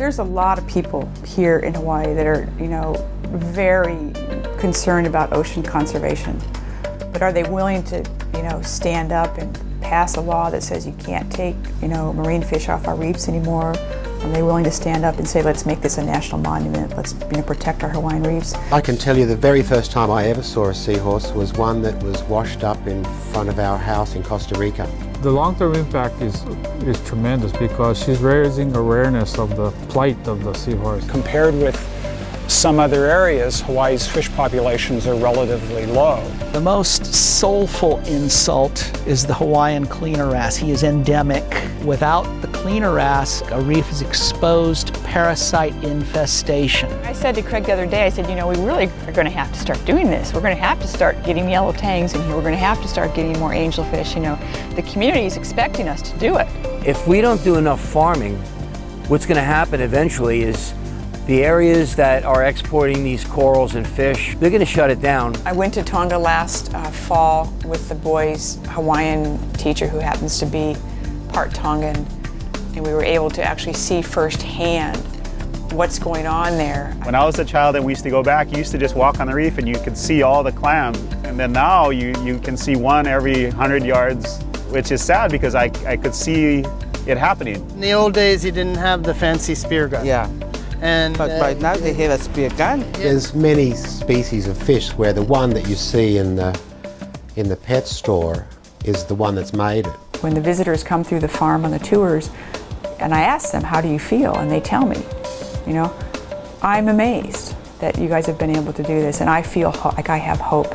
There's a lot of people here in Hawaii that are, you know, very concerned about ocean conservation. But are they willing to, you know, stand up and pass a law that says you can't take, you know, marine fish off our reefs anymore? Are they willing to stand up and say, let's make this a national monument, let's you know, protect our Hawaiian reefs? I can tell you the very first time I ever saw a seahorse was one that was washed up in front of our house in Costa Rica. The long-term impact is, is tremendous because she's raising awareness of the plight of the seahorse. Compared with some other areas, Hawaii's fish populations are relatively low. The most soulful insult is the Hawaiian cleaner wrasse. He is endemic. Without the cleaner wrasse, a reef is exposed to parasite infestation. I said to Craig the other day, I said, you know, we really are going to have to start doing this. We're going to have to start getting yellow tangs in here. We're going to have to start getting more angelfish. You know, the community is expecting us to do it. If we don't do enough farming, what's going to happen eventually is the areas that are exporting these corals and fish, they're going to shut it down. I went to Tonga last uh, fall with the boys' Hawaiian teacher who happens to be part Tongan, and we were able to actually see firsthand what's going on there. When I was a child and we used to go back, you used to just walk on the reef and you could see all the clams. And then now you, you can see one every 100 yards, which is sad because I, I could see it happening. In the old days, you didn't have the fancy spear gun. Yeah. And but uh, right now they have a spear gun. There's many species of fish where the one that you see in the, in the pet store is the one that's made it. When the visitors come through the farm on the tours, and I ask them, how do you feel? And they tell me, you know, I'm amazed that you guys have been able to do this, and I feel like I have hope.